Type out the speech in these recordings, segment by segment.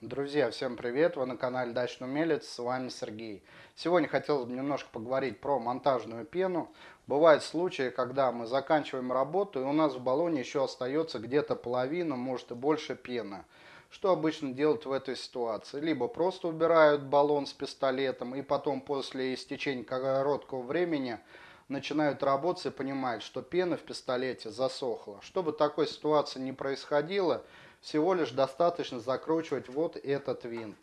Друзья, всем привет! Вы на канале Дачный Умелец, с вами Сергей. Сегодня хотелось бы немножко поговорить про монтажную пену. Бывают случаи, когда мы заканчиваем работу, и у нас в баллоне еще остается где-то половина, может и больше пены. Что обычно делают в этой ситуации? Либо просто убирают баллон с пистолетом, и потом после истечения короткого времени начинают работать и понимают, что пена в пистолете засохла. Чтобы такой ситуации не происходило, всего лишь достаточно закручивать вот этот винт.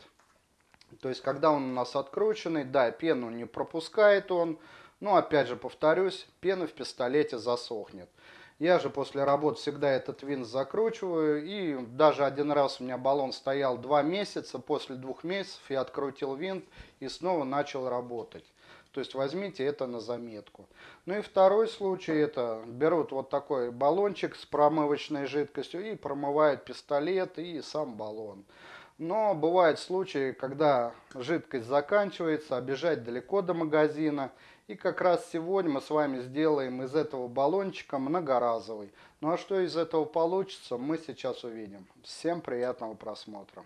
То есть, когда он у нас открученный, да, пену не пропускает он, но опять же повторюсь, пена в пистолете засохнет. Я же после работы всегда этот винт закручиваю, и даже один раз у меня баллон стоял два месяца, после двух месяцев я открутил винт и снова начал работать. То есть возьмите это на заметку. Ну и второй случай, это берут вот такой баллончик с промывочной жидкостью и промывают пистолет и сам баллон. Но бывают случаи, когда жидкость заканчивается, а далеко до магазина. И как раз сегодня мы с вами сделаем из этого баллончика многоразовый. Ну а что из этого получится, мы сейчас увидим. Всем приятного просмотра.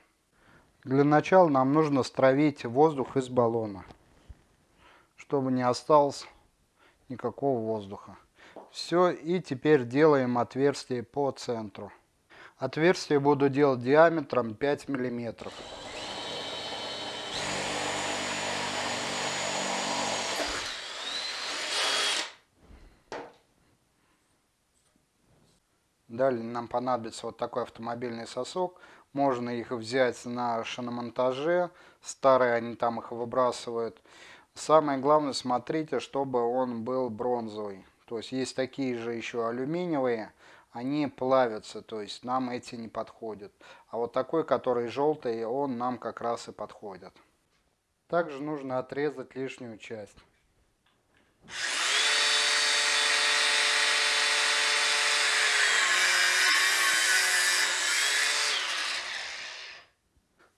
Для начала нам нужно стравить воздух из баллона чтобы не осталось никакого воздуха. Все, и теперь делаем отверстие по центру. Отверстие буду делать диаметром 5 миллиметров. Далее нам понадобится вот такой автомобильный сосок. Можно их взять на шиномонтаже. Старые они там их выбрасывают. Самое главное, смотрите, чтобы он был бронзовый. То есть есть такие же еще алюминиевые, они плавятся, то есть нам эти не подходят. А вот такой, который желтый, он нам как раз и подходит. Также нужно отрезать лишнюю часть.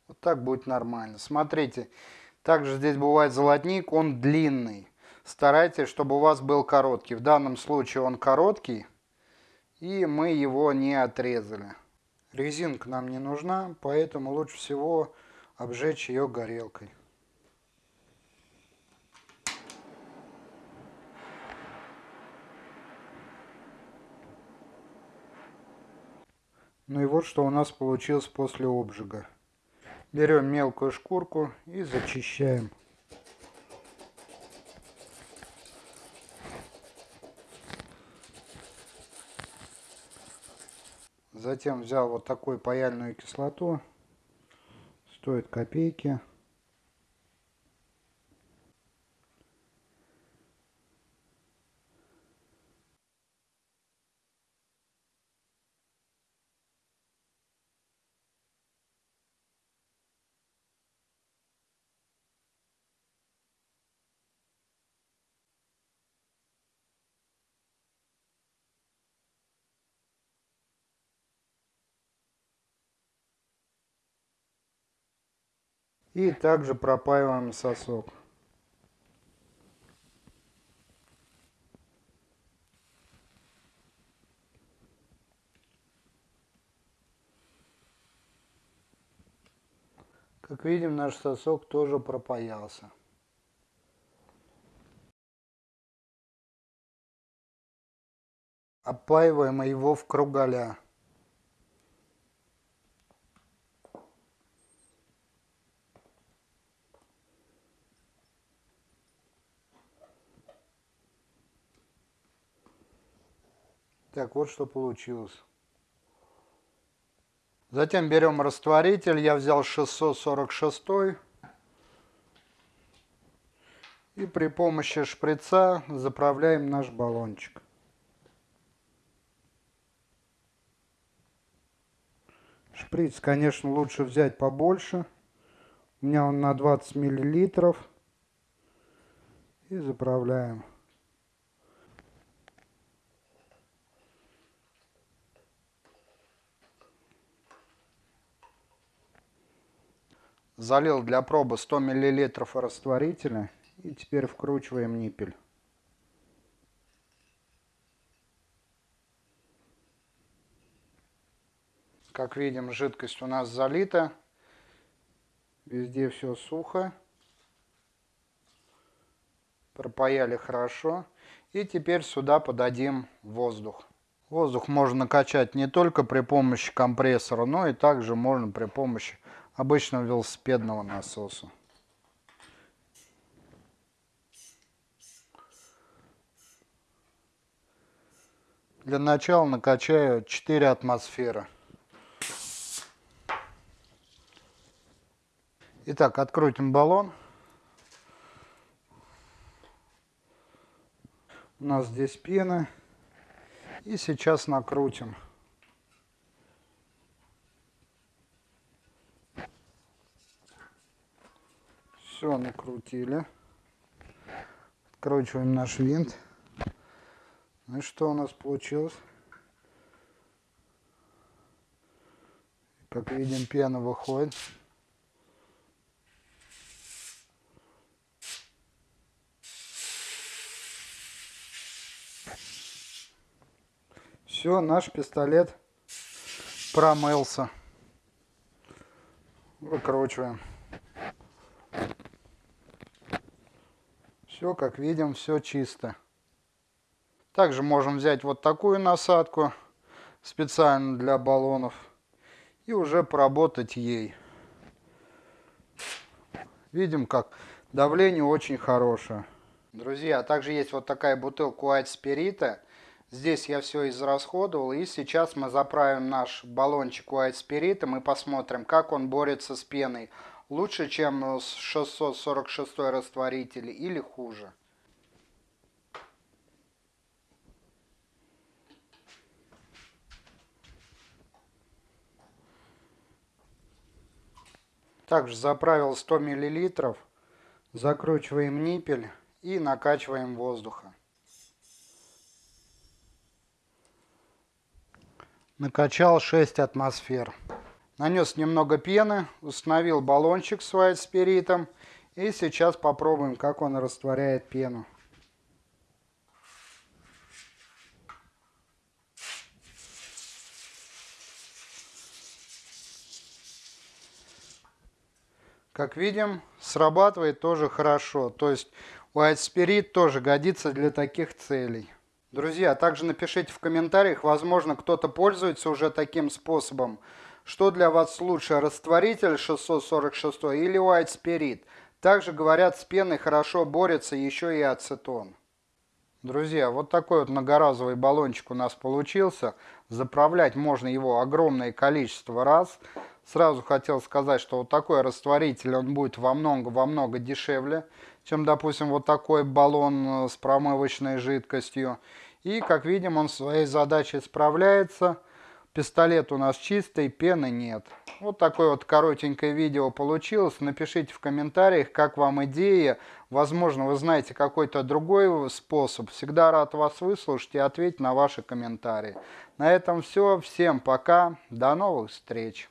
Вот так будет нормально. Смотрите, также здесь бывает золотник, он длинный. Старайтесь, чтобы у вас был короткий. В данном случае он короткий, и мы его не отрезали. Резинка нам не нужна, поэтому лучше всего обжечь ее горелкой. Ну и вот что у нас получилось после обжига. Берем мелкую шкурку и зачищаем. Затем взял вот такую паяльную кислоту. Стоит копейки. И также пропаиваем сосок. Как видим, наш сосок тоже пропаялся. Опаиваем его в кругаля. Так, вот что получилось. Затем берем растворитель. Я взял 646. И при помощи шприца заправляем наш баллончик. Шприц, конечно, лучше взять побольше. У меня он на 20 миллилитров. И заправляем. Залил для пробы 100 мл растворителя и теперь вкручиваем ниппель. Как видим, жидкость у нас залита. Везде все сухо. Пропаяли хорошо. И теперь сюда подадим воздух. Воздух можно накачать не только при помощи компрессора, но и также можно при помощи обычного велосипедного насоса. Для начала накачаю 4 атмосферы. Итак, открутим баллон. У нас здесь пена. И сейчас накрутим. Накрутили. Откручиваем наш винт. Ну и что у нас получилось? Как видим, пена выходит. Все, наш пистолет промылся. Выкручиваем. Все, как видим, все чисто. Также можем взять вот такую насадку специально для баллонов и уже поработать ей. Видим, как давление очень хорошее. Друзья, также есть вот такая бутылка White Spirit. Здесь я все израсходовал. И сейчас мы заправим наш баллончик White Spirit. И посмотрим, как он борется с пеной. Лучше, чем с 646 растворитель или хуже. Также заправил 100 мл, закручиваем ниппель и накачиваем воздуха. Накачал 6 атмосфер. Нанес немного пены, установил баллончик с white спиритом и сейчас попробуем, как он растворяет пену. Как видим, срабатывает тоже хорошо. То есть White Spirit тоже годится для таких целей. Друзья, также напишите в комментариях, возможно, кто-то пользуется уже таким способом. Что для вас лучше, растворитель 646 или White Spirit? Также, говорят, с пеной хорошо борется еще и ацетон. Друзья, вот такой вот многоразовый баллончик у нас получился. Заправлять можно его огромное количество раз. Сразу хотел сказать, что вот такой растворитель, он будет во много-во много дешевле, чем, допустим, вот такой баллон э, с промывочной жидкостью. И, как видим, он своей задачей справляется. Пистолет у нас чистый, пены нет. Вот такое вот коротенькое видео получилось. Напишите в комментариях, как вам идея. Возможно, вы знаете какой-то другой способ. Всегда рад вас выслушать и ответить на ваши комментарии. На этом все. Всем пока. До новых встреч.